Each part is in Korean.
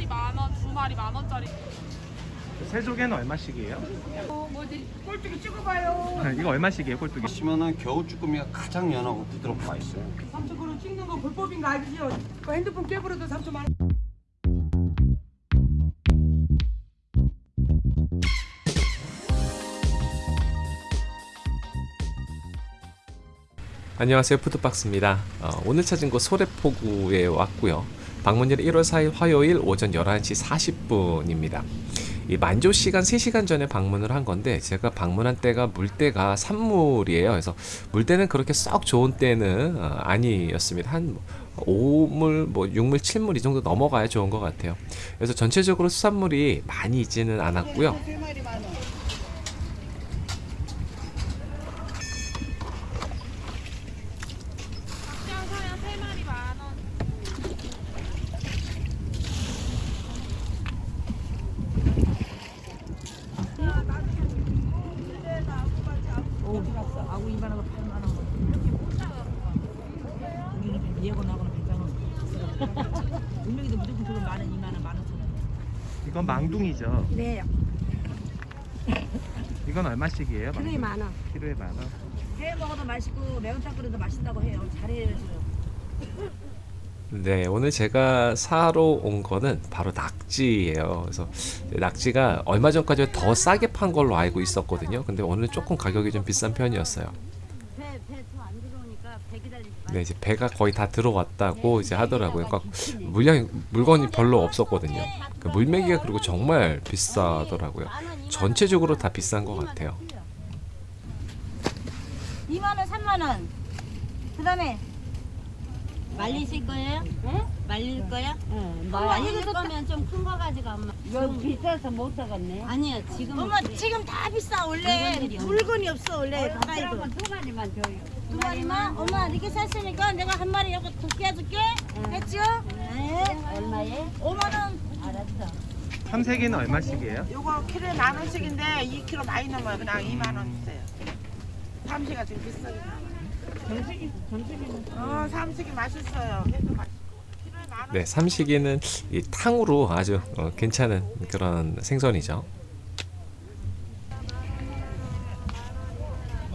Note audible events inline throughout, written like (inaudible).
마리 만 원, 두 마리 만 원짜리. 세 조개는 얼마씩이에요? 뭐지 꼴뚜기 찍어봐요. (laughs) 이거 얼마씩이에요 꼴뚜기? 보시면은 겨우 쭈꾸미가 가장 연하고 부드럽고 맛있어요. 삼촌 그럼 찍는 거 불법인 거 알지요? 그 핸드폰 깨버려도 삼촌 만 원. 안녕하세요 푸드박스입니다 어, 오늘 찾은 곳 소래포구에 왔고요 방문일 1월 4일 화요일 오전 11시 40분입니다. 이 만조 시간 3시간 전에 방문을 한 건데 제가 방문한 때가 물때가 산물이에요. 그래서 물때는 그렇게 썩 좋은 때는 어, 아니었습니다. 한 5물 뭐 6물 7물 이 정도 넘어가야 좋은 것 같아요. 그래서 전체적으로 수산물이 많이 있지는 않았고요 그냥 사야 세 마리 만 원. 어디 갔어? 아구 2만 원, 8만 원. 우리는 예고 나고는 100만 원. 운명이도 무조건 저건 만 원, 2만 원, 만 오천 원. 이건 망둥이죠. 네, 이건 얼마씩이에요? 키로에 만 원. 키로에 만 원. 회 먹어도 맛있고 매운탕 끓여도 맛있다고 해요. 잘해요 지금. 네, 오늘 제가 사러 온 거는 바로 낙지예요. 그래서 낙지가 얼마 전까지 더 싸게 판 걸로 알고 있었거든요. 근데 오늘 조금 가격이 좀 비싼 편이었어요. 배배더안 배 기다리지 네, 이제 배가 거의 다 들어왔다고 이제 하더라고요. 그러니까 물량이 물건이 별로 없었거든요. 그 물메기가 그리고 정말 비싸더라고요. 전체적으로 다 비싼 것 같아요. 2만 원, 3만 원. 그다음에 말리실 거예요? 네? 말릴 거야? 응. 말릴 거면 좀 큰 거 가지고 엄마. 이거 비싸서 못 사겠네. 아니야 지금. 엄마 지금 다 비싸 원래 물건들이 물건이 없어 원래 바다에도. 두 마리만 줘요. 두 마리만? 엄마 이렇게 샀으니까 내가 한 마리 여기 두개 해줄게. 했죠? 네. 얼마에? 5만 원. 알았어. 삼색이는 얼마씩이에요? 요거 키로에 만 원씩인데 2kg 많이 넘어요. 그냥 2만 원 주세요. 삼시가 나와요. 삼식이 삼식이는 어 삼식이 맛있어요. 네, 삼식이는 이 탕으로 아주 어, 괜찮은 그런 생선이죠.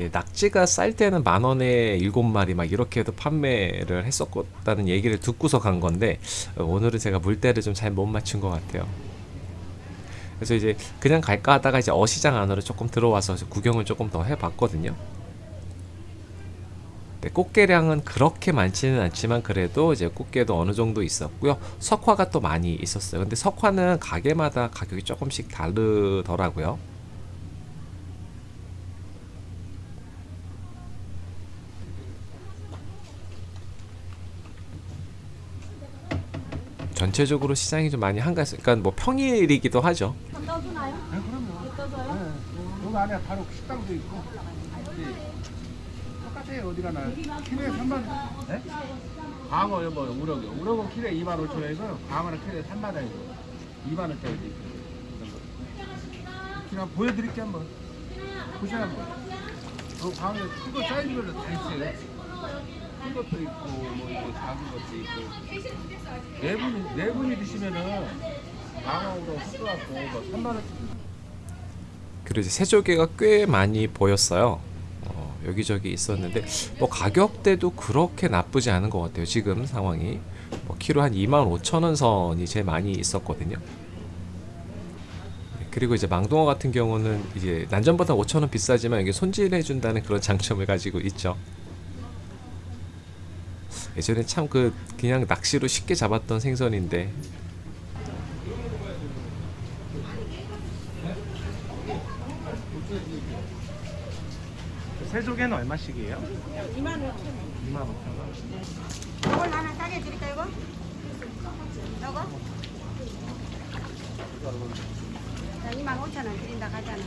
예, 낙지가 쌀 때는 만 원에 일곱 마리 막 이렇게 해도 판매를 했었다는 얘기를 듣고서 간 건데 어, 오늘은 제가 물때를 좀 잘 못 맞춘 것 같아요. 그래서 이제 그냥 갈까 하다가 이제 어시장 안으로 조금 들어와서 구경을 조금 더 해봤거든요. 네, 꽃게량은 그렇게 많지는 않지만 그래도 이제 꽃게도 어느 정도 있었고요. 석화가 또 많이 있었어요. 근데 석화는 가게마다 가격이 조금씩 다르더라고요. 전체적으로 시장이 좀 많이 한가했어요. 그러니까 뭐 평일이기도 하죠. 네, 그럼요. 떠서요? 여기 안에 바로 식당도 있고. 네. 똑같아요 어디 가나. 키로에 3만 원. 네? 광어 뭐 우럭이. 우럭은 키로에 2만 5천 원이고 광어는 키로에 3만 원이고 2만 원짜리도 있고. 그냥 보여드릴게 한번. 보세요 한번. 그 광어 큰거 사이즈별로 다 있어요. 큰 것도 있고 뭐 이거 작은 것도 있고. 네 분이 네 분이 드시면은 광어로 섞어갖고 뭐 3만 원. 그리고 새조개가 꽤 많이 보였어요. 어, 여기저기 있었는데 뭐 가격대도 그렇게 나쁘지 않은 것 같아요. 지금 상황이 뭐 키로 한 2만 5천 원 선이 제일 많이 있었거든요. 네, 그리고 이제 망둥어 같은 경우는 이제 난전보다 5천 원 비싸지만 이게 손질해 준다는 그런 (laughs) 장점을 가지고 있죠. 예전에 참 그 그냥 낚시로 쉽게 잡았던 생선인데 세조개는 얼마씩이에요? 2만 5천 원. 2만 5천 원. 이걸 하나 싸게 드릴까 이거? 이거? 자, 2만 5천 원 드린다 가잖아.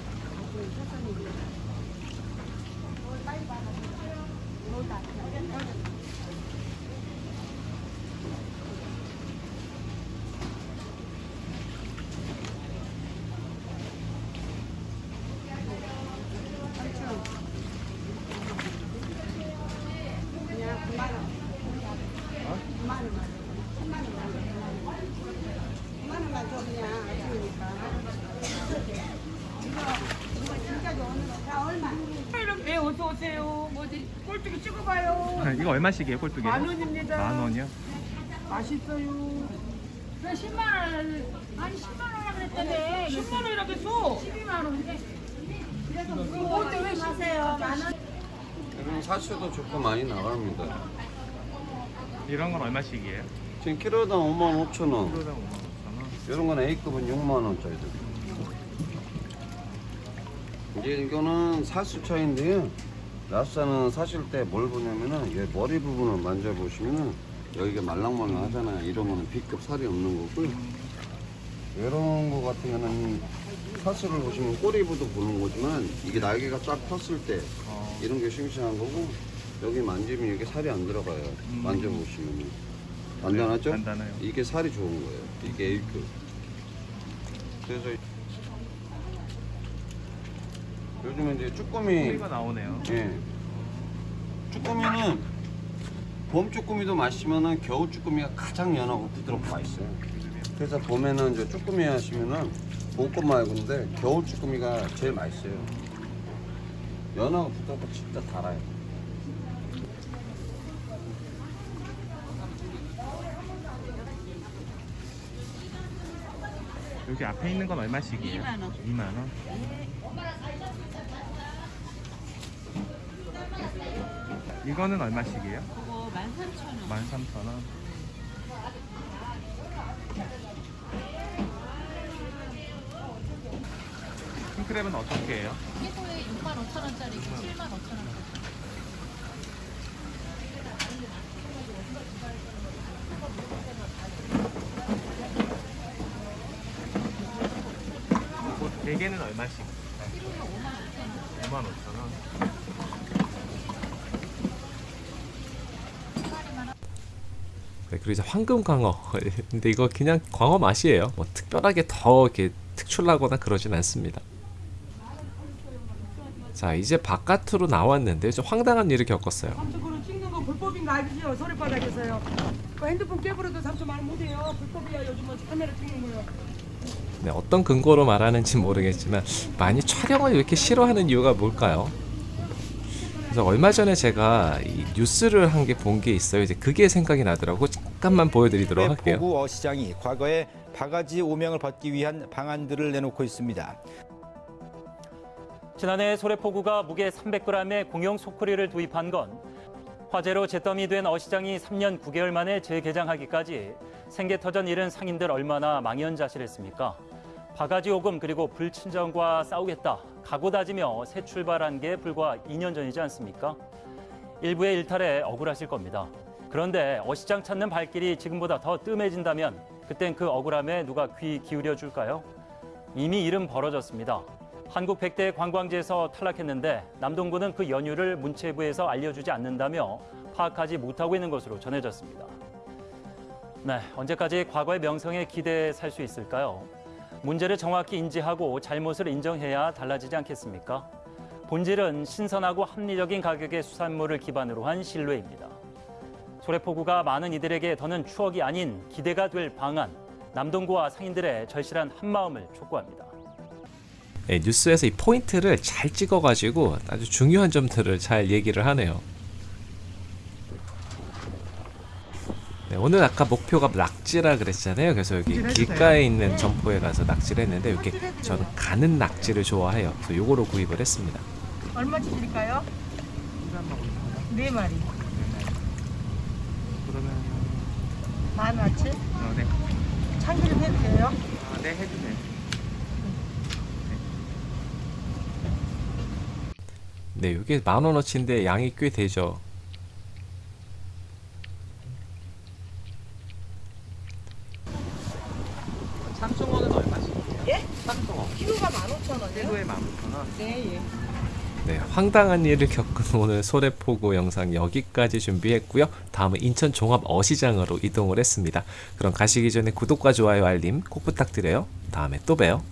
그냥 9만 원. 9만 원만. 10만 원만. 9만 원만 줘 그냥 아쉬우니까. 이거 이거 진짜 좋은 거. 자 얼마? 네 어서 오세요. 뭐지 꼴뚜기 찍어봐요. 이거 얼마씩이에요, 꼴뚜기? 만 원입니다. 만 원이요? 맛있어요. 왜 10만 원 아니 10만 원이라 그랬다네 10만 원이라고 했어. 12만 원인데 어때 왜 사세요? 만 원. 이런 사시도 좋고 많이 나갑니다. 이런 건 얼마씩이에요? 지금 키로당 5만 5천 원. 키로당 5만 5천 원. 이런 건 A급은 6만 원짜리들. 이제 이거는 사수 차인데요. 라스는 사실 때 뭘 보냐면은 얘 머리 부분을 만져보시면은 여기가 말랑말랑 하잖아요. 이런 거는 B급 살이 없는 거고요. 이런 거 같은 경우는 사수를 보시면 꼬리부터 보는 거지만 이게 날개가 쫙 폈을 때 어, 이런 게 싱싱한 거고 여기 만지면 이게 살이 안 들어가요. 음. 만져보시면 단단하죠? 단단해요. 이게 살이 좋은 거예요. 이게 A급. 그래서 요즘에 이제 쭈꾸미 꼬리가 나오네요. 예. 쭈꾸미는 봄 쭈꾸미도 맛있지만은 겨울 쭈꾸미가 가장 연하고 부드럽고 맛있어요. 그래서 봄에는 이제 쭈꾸미 하시면은 봄것 말고인데 겨울 쭈꾸미가 제일 맛있어요. 연하고 부드럽고 진짜 달아요. 여기 앞에 있는 건 얼마씩이에요? 2만원 2만원? 이거는 얼마씩이에요? 그거 13,000원 13,000원 킹크랩은 어떻게 해요? 이거에 6만 5천원짜리 7만 5천원짜리 대개는 얼마씩? 5만 5천 원. 네, 그리고 이제 황금 광어. (laughs) 근데 이거 그냥 광어 맛이에요. 뭐 특별하게 더 이렇게 특출나거나 그러진 않습니다. 자, 이제 바깥으로 나왔는데 좀 황당한 일을 겪었어요. 삼촌 찍는 거 불법인가 알죠? 서리바닥에서요. 그 핸드폰 깨버려도 삼촌 말 못해요. 불법이야 요즘은 뭐 카메라 찍는 거요. 네, 어떤 근거로 말하는지 모르겠지만 많이 촬영을 이렇게 싫어하는 이유가 뭘까요? 그래서 얼마 전에 제가 이 뉴스를 한 게 본 게 있어요. 이제 그게 생각이 나더라고. 잠깐만 보여드리도록 할게요. 포구 어 시장이 과거에 바가지 오명을 받기 위한 방안들을 내놓고 있습니다. 지난해 소래포구가 무게 300g의 공용 소쿠리를 도입한 건 화재로 잿더미 된 어시장이 3년 9개월 만에 재개장하기까지 생계터전 잃은 상인들 얼마나 망연자실했습니까? 바가지 오금 그리고 불친절과 싸우겠다 각오 다지며 새 출발한 게 불과 2년 전이지 않습니까? 일부의 일탈에 억울하실 겁니다. 그런데 어시장 찾는 발길이 지금보다 더 뜸해진다면 그땐 그 억울함에 누가 귀 기울여 줄까요? 이미 일은 벌어졌습니다. 한국 100대 관광지에서 탈락했는데 남동구는 그 연유를 문체부에서 알려주지 않는다며 파악하지 못하고 있는 것으로 전해졌습니다. 네, 언제까지 과거의 명성에 기대해 살 수 있을까요? 문제를 정확히 인지하고 잘못을 인정해야 달라지지 않겠습니까? 본질은 신선하고 합리적인 가격의 수산물을 기반으로 한 신뢰입니다. 소래포구가 많은 이들에게 더는 추억이 아닌 기대가 될 방안, 남동구와 상인들의 절실한 한마음을 촉구합니다. 네, 뉴스에서 이 포인트를 잘 찍어가지고 아주 중요한 점들을 잘 얘기를 하네요. 네, 오늘 아까 목표가 낙지라 그랬잖아요. 그래서 여기 길가에 있는 점포에 가서 낙지를 했는데 이렇게 저는 가는 낙지를 좋아해요. 그래서 요거로 구입을 했습니다. 얼마치 드릴까요? 네 마리. 그러면 만 원치? 어, 네. 참기름 해도 돼요? 아, 네 해주세요. 네, 이게 만 원어치인데 양이 꽤 되죠. 참숭어는 얼마씩? 예? 키로가 15,000원이요? 키로에 15,000원. 네, 예. 네, 황당한 일을 겪은 (laughs) 오늘 소래포구 영상 여기까지 준비했고요. 다음은 인천 종합 어시장으로 이동을 했습니다. 그럼 가시기 전에 구독과 좋아요 알림 꼭 부탁드려요. 다음에 또 봬요.